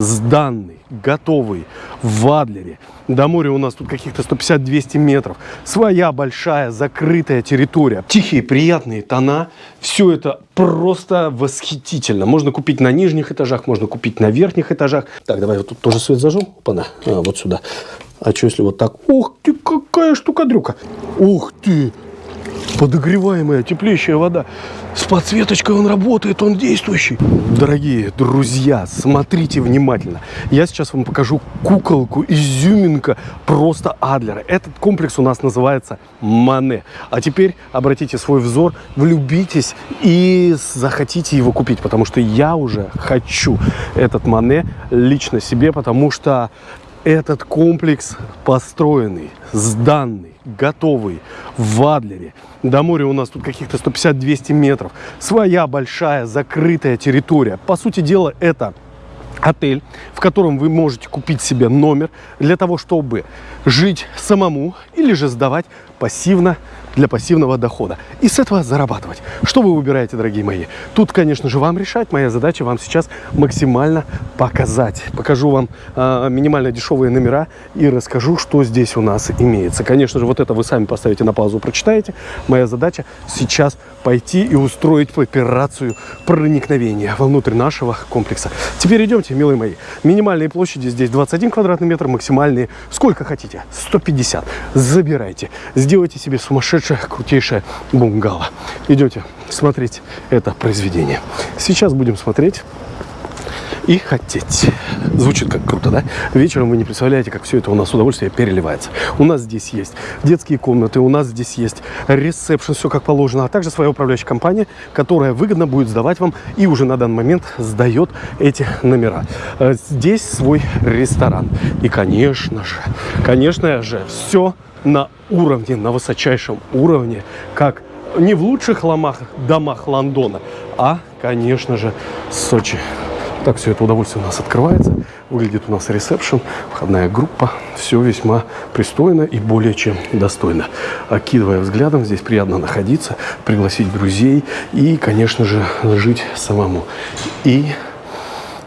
сданный, готовый, в Адлере. До моря у нас тут каких-то 150-200 метров. Своя большая закрытая территория. Тихие, приятные тона. Все это просто восхитительно. Можно купить на нижних этажах, можно купить на верхних этажах. Так, давай вот тут тоже свет зажжем. Опа-на, а, вот сюда. А что если вот так? Ух ты, какая штука-дрюка. Ух ты, подогреваемая теплейшая вода. С подсветочкой он работает, он действующий. Дорогие друзья, смотрите внимательно. Я сейчас вам покажу куколку, изюминка просто Адлера. Этот комплекс у нас называется Мане. А теперь обратите свой взор, влюбитесь и захотите его купить, потому что я уже хочу этот Мане лично себе, потому что этот комплекс построенный, сданный, готовый в Адлере. До моря у нас тут каких-то 150-200 метров. Своя большая закрытая территория. По сути дела, это отель, в котором вы можете купить себе номер для того, чтобы жить самому или же сдавать пассивно для пассивного дохода. И с этого зарабатывать. Что вы выбираете, дорогие мои? Тут, конечно же, вам решать. Моя задача вам сейчас максимально показать. Покажу вам э, минимально дешевые номера и расскажу, что здесь у нас имеется. Конечно же, вот это вы сами поставите на паузу, прочитаете. Моя задача сейчас пойти и устроить операцию проникновения вовнутрь нашего комплекса. Теперь идемте, милые мои. Минимальные площади здесь 21 квадратный метр, максимальные сколько хотите, 150. Забирайте, сделайте себе сумасшедший лучшее, крутейшее бунгало. Идете смотреть это произведение. Сейчас будем смотреть и хотеть. Звучит как круто, да? Вечером вы не представляете, как все это у нас удовольствие переливается. У нас здесь есть детские комнаты, у нас здесь есть ресепшн, все как положено, а также своя управляющая компания, которая выгодно будет сдавать вам и уже на данный момент сдает эти номера. Э, здесь свой ресторан. И, конечно же, конечно же, все на уровне, на высочайшем уровне, как не в лучших ломах, домах Лондона, а, конечно же, Сочи. Так все это удовольствие у нас открывается. Выглядит у нас ресепшн, входная группа. Все весьма пристойно и более чем достойно. Окидывая взглядом, здесь приятно находиться, пригласить друзей и, конечно же, жить самому. И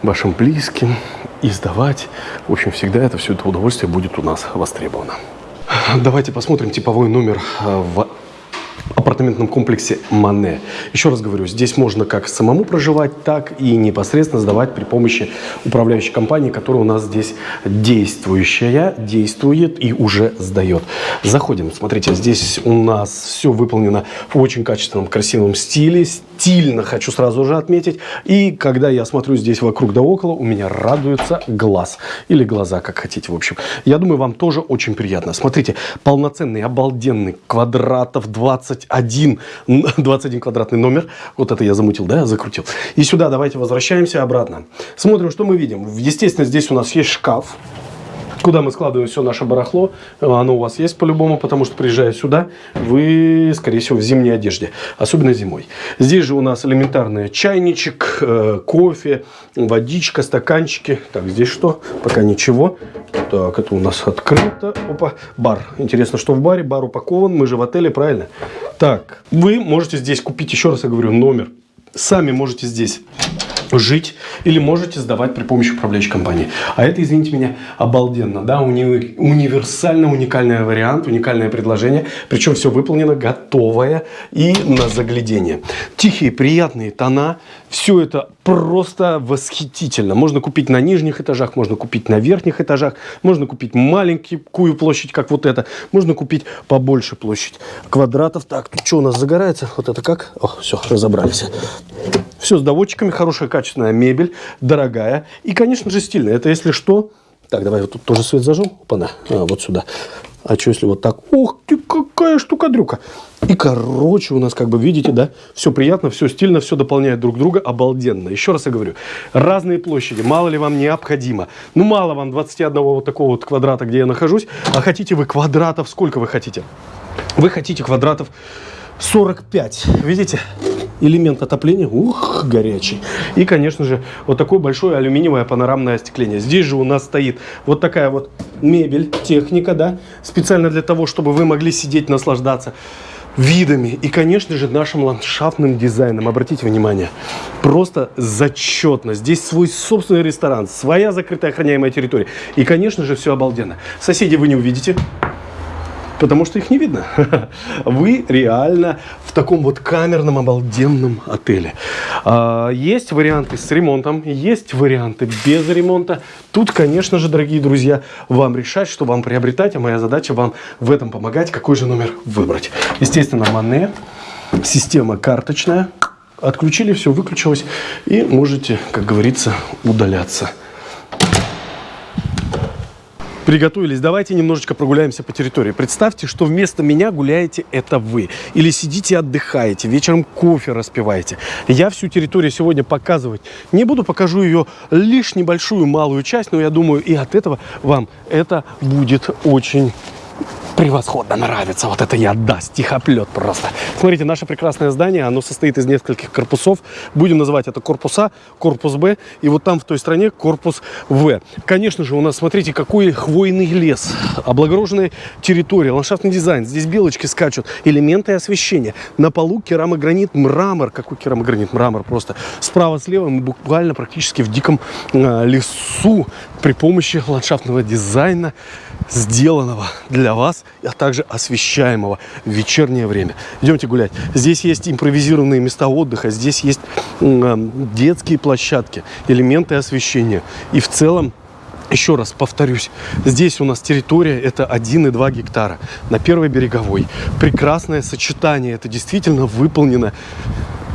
вашим близким, и сдавать. В общем, всегда это все это удовольствие будет у нас востребовано. Давайте посмотрим типовой номер э, в апартаментном комплексе Мане. Еще раз говорю, здесь можно как самому проживать, так и непосредственно сдавать при помощи управляющей компании, которая у нас здесь действующая, действует и уже сдает. Заходим. Смотрите, здесь у нас все выполнено в очень качественном, красивом стиле. Стильно, хочу сразу же отметить. И когда я смотрю здесь вокруг да около, у меня радуется глаз. Или глаза, как хотите, в общем. Я думаю, вам тоже очень приятно. Смотрите, полноценный, обалденный, квадратов 20 21, 21 квадратный номер. Вот это я замутил, да, закрутил. И сюда давайте возвращаемся обратно. Смотрим, что мы видим. Естественно, здесь у нас есть шкаф куда мы складываем все наше барахло. Оно у вас есть по-любому, потому что приезжая сюда, вы, скорее всего, в зимней одежде, особенно зимой. Здесь же у нас элементарный чайничек, э, кофе, водичка, стаканчики. Так, здесь что? Пока ничего. Так, это у нас открыто. Опа, бар. Интересно, что в баре? Бар упакован, мы же в отеле, правильно? Так, вы можете здесь купить, еще раз я говорю, номер. Сами можете здесь жить или можете сдавать при помощи управляющей компании. А это, извините меня, обалденно, да, уни универсально уникальный вариант, уникальное предложение, причем все выполнено готовое и на заглядение. Тихие, приятные тона, все это просто восхитительно. Можно купить на нижних этажах, можно купить на верхних этажах, можно купить маленькую площадь, как вот это, можно купить побольше площадь квадратов. Так, тут что у нас загорается? Вот это как? О, все, разобрались. Все с доводчиками, хорошая качественная мебель, дорогая и, конечно же, стильная. Это если что... Так, давай вот тут тоже свет зажжем. Опа-на, а, вот сюда. А что если вот так? Ух ты, какая штука-дрюка. И короче у нас, как бы видите, да, все приятно, все стильно, все дополняет друг друга, обалденно. Еще раз я говорю, разные площади, мало ли вам необходимо. Ну, мало вам 21 вот такого вот квадрата, где я нахожусь, а хотите вы квадратов, сколько вы хотите? Вы хотите квадратов 45, видите? Элемент отопления, ух, горячий. И, конечно же, вот такое большое алюминиевое панорамное остекление. Здесь же у нас стоит вот такая вот мебель, техника, да, специально для того, чтобы вы могли сидеть, наслаждаться. видами и, конечно же, нашим ландшафтным дизайном. Обратите внимание, просто зачетно. Здесь свой собственный ресторан, своя закрытая охраняемая территория. И, конечно же, все обалденно. Соседей вы не увидите потому что их не видно. Вы реально в таком вот камерном обалденном отеле. А, есть варианты с ремонтом, есть варианты без ремонта. Тут, конечно же, дорогие друзья, вам решать, что вам приобретать, а моя задача вам в этом помогать, какой же номер выбрать. Естественно, Мане, система карточная. Отключили, все выключилось и можете, как говорится, удаляться приготовились, давайте немножечко прогуляемся по территории. Представьте, что вместо меня гуляете это вы. Или сидите отдыхаете, вечером кофе распиваете. Я всю территорию сегодня показывать не буду, покажу ее лишь небольшую малую часть, но я думаю, и от этого вам это будет очень превосходно нравится. Вот это я, да, стихоплет просто. Смотрите, наше прекрасное здание, оно состоит из нескольких корпусов. Будем называть это корпус А, корпус Б, и вот там в той стороне корпус В. Конечно же, у нас, смотрите, какой хвойный лес, облагороженная территория, ландшафтный дизайн. Здесь белочки скачут, элементы освещения. На полу керамогранит, мрамор. Какой керамогранит? Мрамор просто. Справа-слева мы буквально практически в диком э, лесу при помощи ландшафтного дизайна сделанного для вас, а также освещаемого в вечернее время. Идемте гулять. Здесь есть импровизированные места отдыха, здесь есть детские площадки, элементы освещения. И в целом еще раз повторюсь, здесь у нас территория это 1,2 гектара на первой береговой. Прекрасное сочетание, это действительно выполнено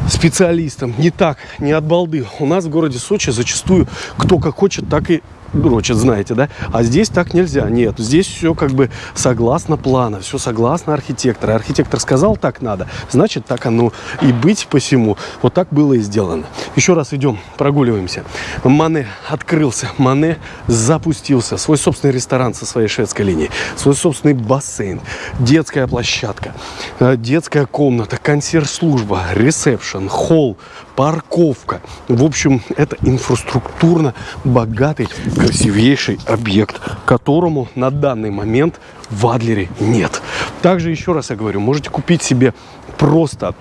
специалистом. Не так, не от балды. У нас в городе Сочи зачастую кто как хочет, так и дрочат, знаете, да? А здесь так нельзя. Нет, здесь все как бы согласно плана, все согласно архитектора. Архитектор сказал, так надо, значит, так оно и быть посему. Вот так было и сделано. Еще раз идем, прогуливаемся. Мане открылся, Мане запустился. Свой собственный ресторан со своей шведской линией, свой собственный бассейн, детская площадка, э, детская комната, консьерж-служба, ресепшн, холл, парковка. В общем, это инфраструктурно богатый, красивейший объект, которому на данный момент в Адлере нет. Также, еще раз я говорю, можете купить себе просто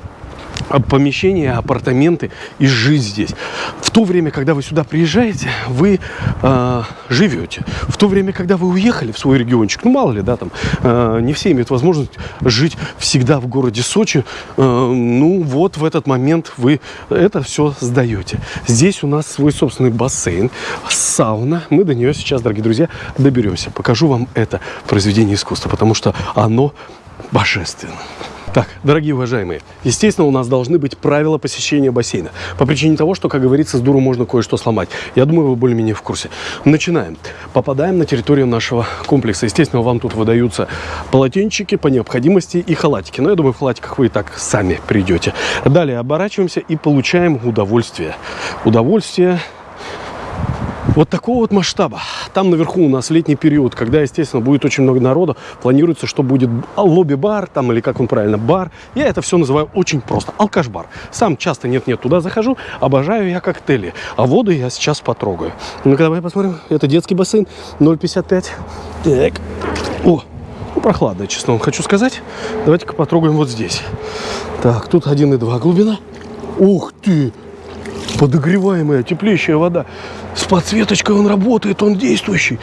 помещения, апартаменты и жить здесь. В то время, когда вы сюда приезжаете, вы э, живете. В то время, когда вы уехали в свой региончик, ну мало ли, да, там э, не все имеют возможность жить всегда в городе Сочи. Э, ну вот в этот момент вы это все сдаете. Здесь у нас свой собственный бассейн, сауна. Мы до нее сейчас, дорогие друзья, доберемся. Покажу вам это произведение искусства, потому что оно божественно. Так, дорогие уважаемые, естественно, у нас должны быть правила посещения бассейна. По причине того, что, как говорится, с дуру можно кое-что сломать. Я думаю, вы более-менее в курсе. Начинаем. Попадаем на территорию нашего комплекса. Естественно, вам тут выдаются полотенчики по необходимости и халатики. Но я думаю, в халатиках вы и так сами придете. Далее оборачиваемся и получаем удовольствие. Удовольствие вот такого вот масштаба. Там наверху у нас летний период, когда, естественно, будет очень много народа. Планируется, что будет лобби-бар, там, или как он правильно, бар. Я это все называю очень просто. Алкаш-бар. Сам часто нет-нет туда захожу. Обожаю я коктейли. А воду я сейчас потрогаю. Ну-ка, давай посмотрим. Это детский бассейн. 0,55. Так. О, ну, прохладно, честно вам хочу сказать. Давайте-ка потрогаем вот здесь. Так, тут 1,2 глубина. Ух ты! Подогреваемая, теплейшая вода. С подсветочкой он работает, он действующий.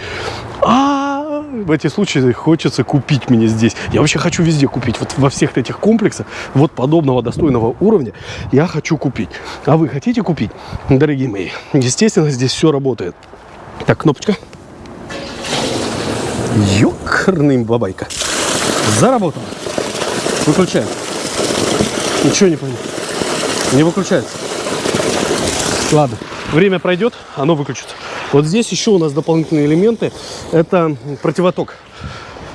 А, в эти случаи хочется купить мне здесь. Я вообще хочу везде купить. Вот во всех этих комплексах, вот подобного достойного уровня, я хочу купить. А вы хотите купить, дорогие мои? Естественно, здесь все работает. Так, кнопочка. Ёкарный бабайка. Заработал. Выключаем. Ничего не понял. Не выключается. Ладно, время пройдет, оно выключится. Вот здесь еще у нас дополнительные элементы. Это противоток.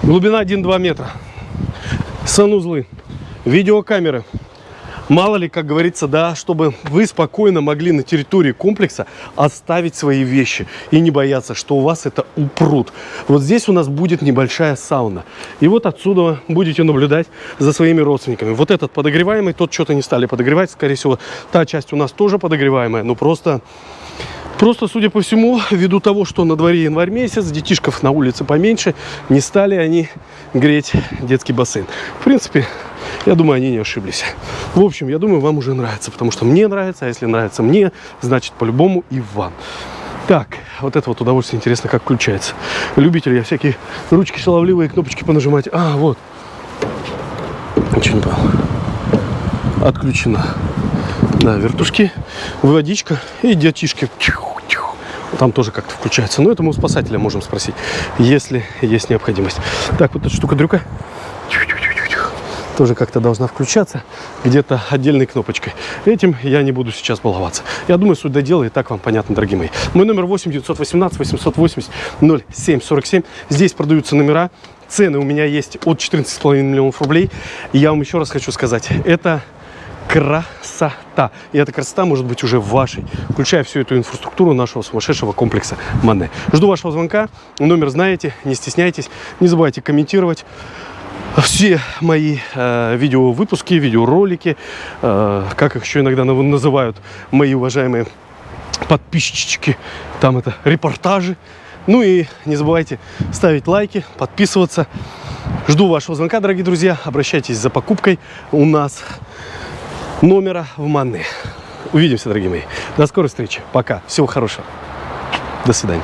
Глубина 1-2 метра. Санузлы, видеокамеры, Мало ли, как говорится, да, чтобы вы спокойно могли на территории комплекса оставить свои вещи и не бояться, что у вас это упрут. Вот здесь у нас будет небольшая сауна. И вот отсюда будете наблюдать за своими родственниками. Вот этот подогреваемый, тот что-то не стали подогревать. Скорее всего, та часть у нас тоже подогреваемая, но просто... Просто, судя по всему, ввиду того, что на дворе январь месяц, детишков на улице поменьше, не стали они греть детский бассейн. В принципе, Я думаю, они не ошиблись. В общем, я думаю, вам уже нравится, потому что мне нравится, а если нравится мне, значит, по-любому и вам. Так, вот это вот удовольствие интересно, как включается. Любитель я всякие ручки шаловливые, кнопочки понажимать. А, вот. Ничего не понял. Отключена. Да, вертушки, водичка и детишки. Там тоже как-то включается. Но это мы у спасателя можем спросить, если есть необходимость. Так, вот эта штука-дрюка тоже как-то должна включаться где-то отдельной кнопочкой. Этим я не буду сейчас баловаться. Я думаю, суть до дела и так вам понятно, дорогие мои. Мой номер 8 918 880 0747. Здесь продаются номера. Цены у меня есть от 14,5 миллионов рублей. И я вам еще раз хочу сказать, это красота. И эта красота может быть уже вашей, включая всю эту инфраструктуру нашего сумасшедшего комплекса Мане. Жду вашего звонка. Номер знаете, не стесняйтесь. Не забывайте комментировать все мои э, видеовыпуски, видеоролики, э, как их еще иногда называют мои уважаемые подписчики, там это репортажи. Ну и не забывайте ставить лайки, подписываться. Жду вашего звонка, дорогие друзья. Обращайтесь за покупкой у нас номера в Манны. Увидимся, дорогие мои. До скорой встречи. Пока. Всего хорошего. До свидания.